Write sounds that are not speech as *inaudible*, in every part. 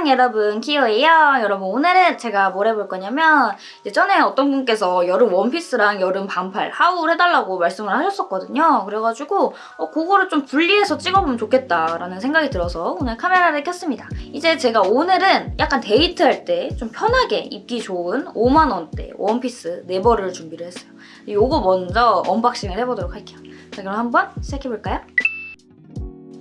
안녕 여러분 키오예요. 여러분 오늘은 제가 뭘 해볼 거냐면 이제 전에 어떤 분께서 여름 원피스랑 여름 반팔 haul 해달라고 말씀을 하셨었거든요. 그래가지고 어, 그거를 좀 분리해서 찍어보면 좋겠다라는 생각이 들어서 오늘 카메라를 켰습니다. 이제 제가 오늘은 약간 데이트할 때 좀 편하게 입기 좋은 5만원대 원피스 4벌을 준비를 했어요. 요거 먼저 unboxing을 해보도록 할게요. 자 그럼 한번 시작해볼까요?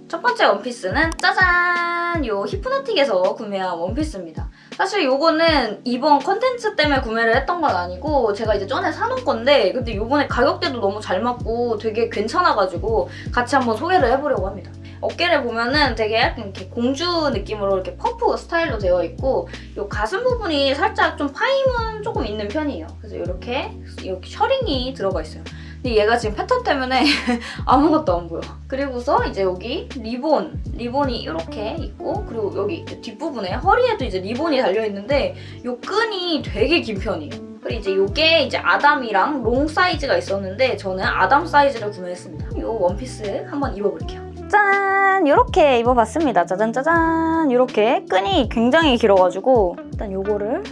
첫 번째 원피스는 짜잔! 요 히프나틱에서 구매한 원피스입니다. 사실 요거는 이번 컨텐츠 때문에 구매를 했던 건 아니고 제가 이제 전에 사놓은 건데 근데 요번에 가격대도 너무 잘 맞고 되게 괜찮아가지고 같이 한번 소개를 해보려고 합니다. 어깨를 보면은 되게 약간 이렇게 공주 느낌으로 이렇게 퍼프 스타일로 되어 있고 요 가슴 부분이 살짝 좀 파임은 조금 있는 편이에요. 그래서 이렇게 이렇게 셔링이 들어가 있어요. 근데 얘가 지금 패턴 때문에 *laughs* 아무것도 안 보여. 그리고서 이제 여기 리본, 리본이 이렇게 있고 그리고 여기 뒷부분에 허리에도 이제 리본이 달려있는데 이 끈이 되게 긴 편이에요. 그리고 이제 이게 이제 아담이랑 롱 사이즈가 있었는데 저는 아담 사이즈를 구매했습니다. 이 원피스 한번 입어볼게요. 짠! 이렇게 입어봤습니다. 짜잔 짜잔! 이렇게 끈이 굉장히 길어가지고 일단 이거를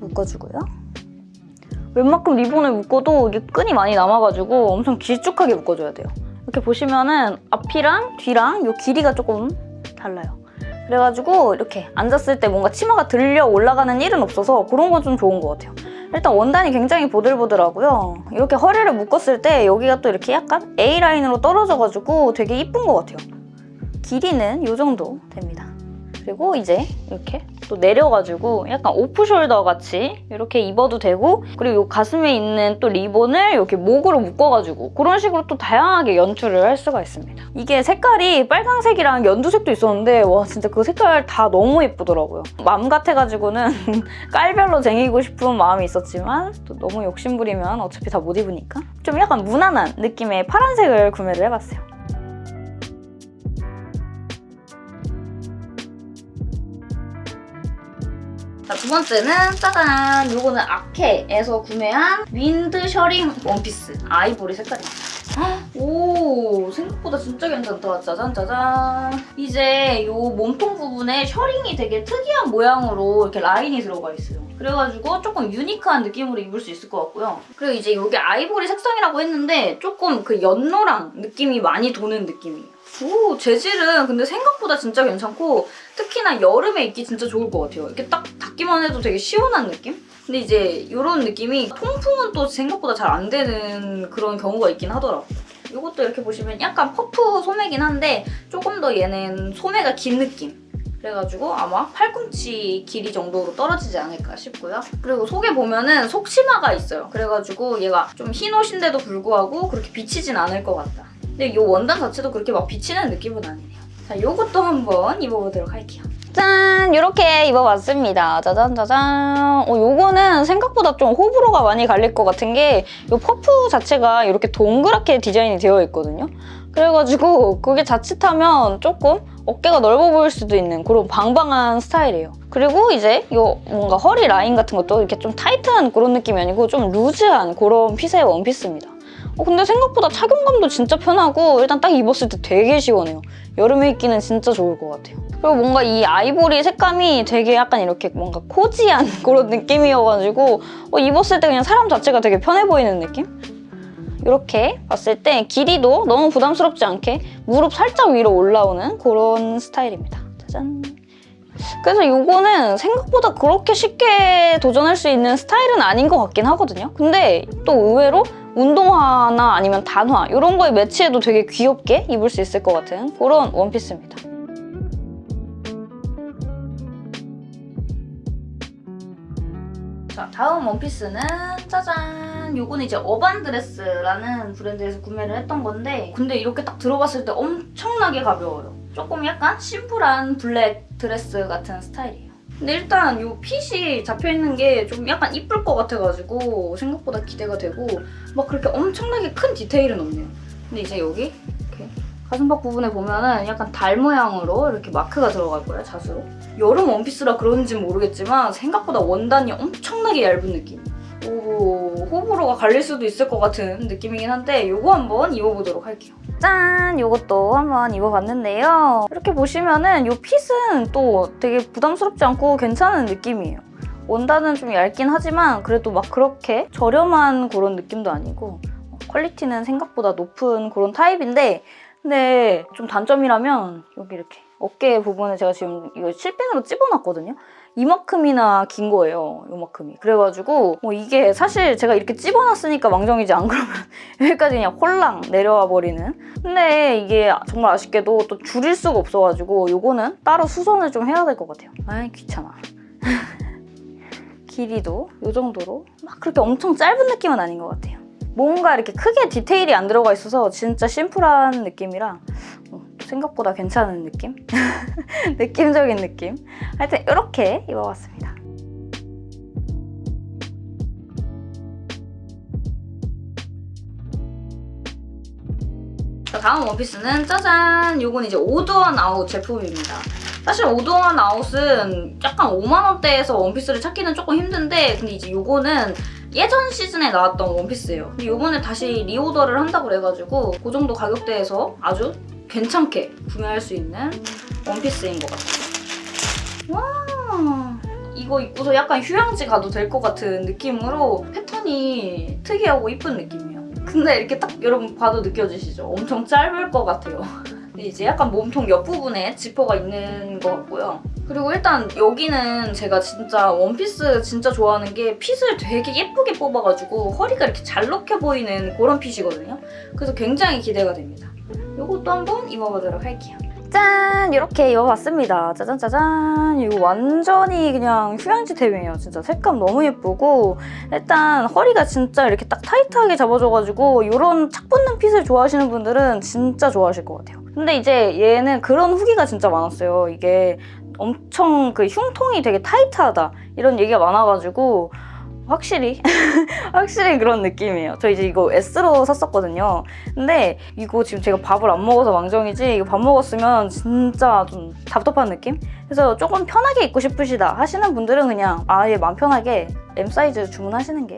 묶어주고요. 웬만큼 리본을 묶어도 이게 끈이 많이 남아가지고 엄청 길쭉하게 묶어줘야 돼요. 이렇게 보시면은 앞이랑 뒤랑 이 길이가 조금 달라요. 그래가지고 이렇게 앉았을 때 뭔가 치마가 들려 올라가는 일은 없어서 그런 건 좀 좋은 것 같아요. 일단 원단이 굉장히 보들보들하고요. 이렇게 허리를 묶었을 때 여기가 또 이렇게 약간 A라인으로 떨어져가지고 되게 이쁜 것 같아요. 길이는 이 정도 됩니다. 그리고 이제 이렇게 또 내려가지고 약간 오프숄더 같이 이렇게 입어도 되고 그리고 이 가슴에 있는 또 리본을 이렇게 목으로 묶어가지고 그런 식으로 또 다양하게 연출을 할 수가 있습니다. 이게 색깔이 빨강색이랑 연두색도 있었는데 와 진짜 그 색깔 다 너무 예쁘더라고요. 맘 같아가지고는 *laughs* 깔별로 쟁이고 싶은 마음이 있었지만 또 너무 욕심부리면 어차피 다 못 입으니까 좀 약간 무난한 느낌의 파란색을 구매를 해봤어요. 자, 두 번째는 짜잔! 요거는 아케에서 구매한 wind 셔링 원피스 아이보리 색깔입니다. 오 생각보다 진짜 괜찮다. 짜잔 짜잔. 이제 요 몸통 부분에 셔링이 되게 특이한 모양으로 이렇게 라인이 들어가 있어요. 그래가지고 조금 유니크한 느낌으로 입을 수 있을 것 같고요. 그리고 이제 이게 아이보리 색상이라고 했는데 조금 그 연노랑 느낌이 많이 도는 느낌이에요. 오 재질은 근데 생각보다 진짜 괜찮고 특히나 여름에 입기 진짜 좋을 것 같아요. 이렇게 딱 닿기만 해도 되게 시원한 느낌? 근데 이제 이런 느낌이 통풍은 또 생각보다 잘 안 되는 그런 경우가 있긴 하더라고요. 이것도 이렇게 보시면 약간 퍼프 소매긴 한데 조금 더 얘는 소매가 긴 느낌. 그래가지고 아마 팔꿈치 길이 정도로 떨어지지 않을까 싶고요. 그리고 속에 보면은 속치마가 있어요. 그래가지고 얘가 좀 흰 옷인데도 불구하고 그렇게 비치진 않을 것 같다. 근데 이 원단 자체도 그렇게 막 비치는 느낌은 아니네요. 자, 이것도 한번 입어보도록 할게요. 짠! 이렇게 입어봤습니다. 짜잔 짜잔. 어, 요거는 생각보다 좀 호불호가 많이 갈릴 것 같은 게 이 퍼프 자체가 이렇게 동그랗게 디자인이 되어 있거든요. 그래가지고 그게 자칫하면 조금 어깨가 넓어 보일 수도 있는 그런 방방한 스타일이에요. 그리고 이제 요 뭔가 허리 라인 같은 것도 이렇게 좀 타이트한 그런 느낌이 아니고 좀 루즈한 그런 fit의 원피스입니다. 어, 근데 생각보다 착용감도 진짜 편하고 일단 딱 입었을 때 되게 시원해요. 여름에 입기는 진짜 좋을 것 같아요. 그리고 뭔가 이 아이보리 색감이 되게 약간 이렇게 뭔가 코지한 *laughs* 그런 느낌이어가지고 어, 입었을 때 그냥 사람 자체가 되게 편해 보이는 느낌? 이렇게 봤을 때 길이도 너무 부담스럽지 않게 무릎 살짝 위로 올라오는 그런 스타일입니다. 짜잔! 그래서 이거는 생각보다 그렇게 쉽게 도전할 수 있는 스타일은 아닌 것 같긴 하거든요. 근데 또 의외로 운동화나 아니면 단화 이런 거에 매치해도 되게 귀엽게 입을 수 있을 것 같은 그런 원피스입니다. 자, 다음 원피스는 짜잔! 요거는 이제 어반드레스라는 브랜드에서 구매를 했던 건데 근데 이렇게 딱 들어봤을 때 엄청나게 가벼워요. 조금 약간 심플한 블랙 드레스 같은 스타일이에요. 근데 일단 이 fit이 잡혀있는 게 좀 약간 이쁠 것 같아가지고 생각보다 기대가 되고 막 그렇게 엄청나게 큰 디테일은 없네요. 근데 이제 여기 이렇게 가슴팍 부분에 보면은 약간 달 모양으로 이렇게 마크가 들어갈 거예요, 자수로. 여름 원피스라 그런지 모르겠지만 생각보다 원단이 엄청나게 얇은 느낌. 오, 호불호 호불호가 갈릴 수도 있을 것 같은 느낌이긴 한데 요거 한번 입어보도록 할게요. 짠! 요것도 한번 입어봤는데요. 이렇게 보시면은 요 핏은 또 되게 부담스럽지 않고 괜찮은 느낌이에요. 원단은 좀 얇긴 하지만 그래도 막 그렇게 저렴한 그런 느낌도 아니고 퀄리티는 생각보다 높은 그런 타입인데 근데 좀 단점이라면 여기 이렇게 어깨 부분에 제가 지금 이거 실핀으로 찝어놨거든요. 이만큼이나 긴 거예요. 이만큼이. 그래가지고 뭐 이게 사실 제가 이렇게 찝어놨으니까 망정이지 안 그러면 *laughs* 여기까지 그냥 홀랑 내려와 버리는. 근데 이게 정말 아쉽게도 또 줄일 수가 없어가지고 요거는 따로 수선을 좀 해야 될 것 같아요. 아이 귀찮아. *laughs* 길이도 이 정도로 막 그렇게 엄청 짧은 느낌은 아닌 것 같아요. 뭔가 이렇게 크게 디테일이 안 들어가 있어서 진짜 심플한 느낌이라 어, 생각보다 괜찮은 느낌? *laughs* 느낌적인 느낌? 하여튼 이렇게 입어봤습니다. 자, 다음 원피스는 짜잔! 요건 이제 오드원 아웃 제품입니다. 사실 오드원 아웃은 약간 5만원대에서 원피스를 찾기는 조금 힘든데 근데 이제 요거는 예전 시즌에 나왔던 원피스예요. 근데 요번에 다시 리오더를 한다고 그래가지고 그 정도 가격대에서 아주 괜찮게 구매할 수 있는 원피스인 것 같아요. 와 이거 입고서 약간 휴양지 가도 될 것 같은 느낌으로 패턴이 특이하고 이쁜 느낌이에요. 근데 이렇게 딱 여러분 봐도 느껴지시죠? 엄청 짧을 것 같아요. *laughs* 이제 약간 몸통 옆부분에 지퍼가 있는 것 같고요. 그리고 일단 여기는 제가 진짜 원피스 진짜 좋아하는 게 핏을 되게 예쁘게 뽑아가지고 허리가 이렇게 잘 녹혀 보이는 그런 핏이거든요. 그래서 굉장히 기대가 됩니다. 이것도 한번 입어보도록 할게요. 짠! 이렇게 입어봤습니다. 짜잔 짜잔. 이거 완전히 그냥 휴양지 대용이에요. 진짜 색감 너무 예쁘고 일단 허리가 진짜 이렇게 딱 타이트하게 잡아줘가지고 이런 착 붙는 핏을 좋아하시는 분들은 진짜 좋아하실 것 같아요. 근데 이제 얘는 그런 후기가 진짜 많았어요. 이게 엄청 그 흉통이 되게 타이트하다 이런 얘기가 많아가지고 확실히 *laughs* 확실히 그런 느낌이에요. 저 이제 이거 S로 샀었거든요. 근데 이거 지금 제가 밥을 안 먹어서 망정이지 이거 밥 먹었으면 진짜 좀 답답한 느낌? 그래서 조금 편하게 입고 싶으시다 하시는 분들은 그냥 아예 마음 편하게 M 사이즈 주문하시는 게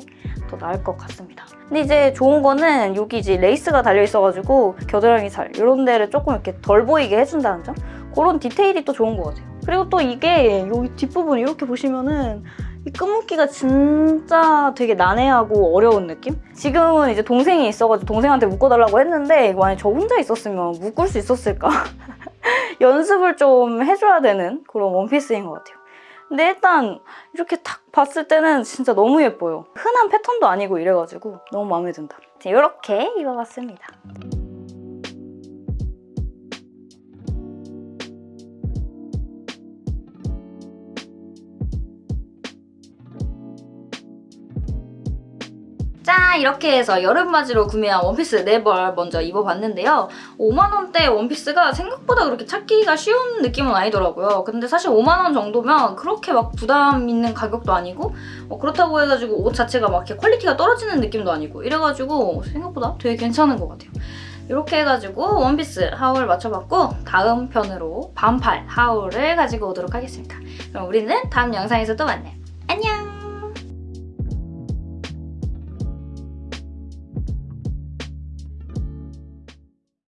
더 나을 것 같습니다. 근데 이제 좋은 거는 여기 이제 레이스가 달려 있어가지고 겨드랑이 살 이런 데를 조금 이렇게 덜 보이게 해준다는 점 그런 디테일이 또 좋은 것 같아요. 그리고 또 이게 여기 뒷부분 이렇게 보시면은 이 끈묶기가 진짜 되게 난해하고 어려운 느낌? 지금은 이제 동생이 있어가지고 동생한테 묶어달라고 했는데 만약에 저 혼자 있었으면 묶을 수 있었을까? *laughs* 연습을 좀 해줘야 되는 그런 원피스인 것 같아요. 근데 일단 이렇게 딱 봤을 때는 진짜 너무 예뻐요. 흔한 패턴도 아니고 이래가지고 너무 마음에 든다. 이렇게 입어봤습니다. 짠! 이렇게 해서 여름맞이로 구매한 원피스 4벌 먼저 입어봤는데요. 5만원대 원피스가 생각보다 그렇게 찾기가 쉬운 느낌은 아니더라고요. 근데 사실 5만원 정도면 그렇게 막 부담 있는 가격도 아니고 뭐 그렇다고 해가지고 옷 자체가 막 이렇게 quality가 떨어지는 느낌도 아니고 이래가지고 생각보다 되게 괜찮은 것 같아요. 이렇게 해가지고 원피스 haul 마쳐봤고 다음 편으로 반팔 haul을 가지고 오도록 하겠습니다. 그럼 우리는 다음 영상에서 또 만나요. 안녕!